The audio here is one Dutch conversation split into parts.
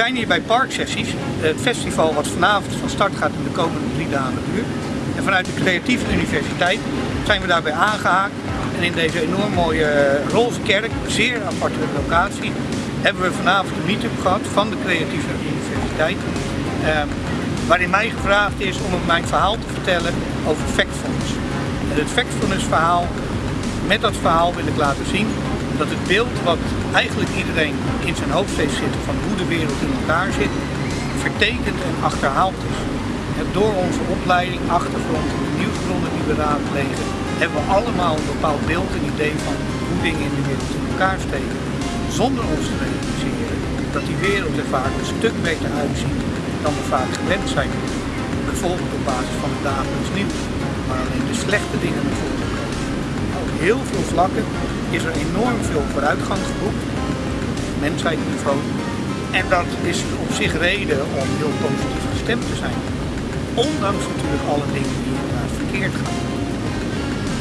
zijn hier bij Parksessies, het festival wat vanavond van start gaat in de komende drie dagen duurt. En vanuit de Creatieve Universiteit zijn we daarbij aangehaakt. En in deze enorm mooie eh, roze kerk, zeer aparte locatie, hebben we vanavond een meetup gehad van de Creatieve Universiteit. Eh, waarin mij gevraagd is om mijn verhaal te vertellen over Factfulness. En het Factfulness verhaal, met dat verhaal wil ik laten zien dat het beeld wat eigenlijk iedereen in zijn hoofd heeft zitten van hoe de wereld in elkaar zit, vertekend en achterhaald is. En door onze opleiding, achtergrond en de nieuwsbronnen die we raadplegen, hebben we allemaal een bepaald beeld en idee van hoe dingen in de wereld in elkaar steken. Zonder ons te realiseren dat die wereld er vaak een stuk beter uitziet dan we vaak gewend zijn. Bijvoorbeeld op basis van het dagelijks nieuws, maar alleen de slechte dingen naar voren komen. Op heel veel vlakken is er enorm veel vooruitgang geboekt, mensheidniveau. En dat is op zich reden om heel positief gestemd te zijn. Ondanks natuurlijk alle dingen die inderdaad verkeerd gaan.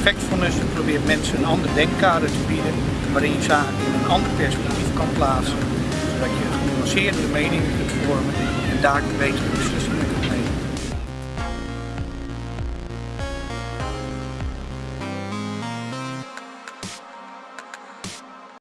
Factfulness probeert mensen een ander denkkader te bieden waarin je zaken in een ander perspectief kan plaatsen, zodat je genuanceerdere meningen kunt vormen en daar betere beslissingen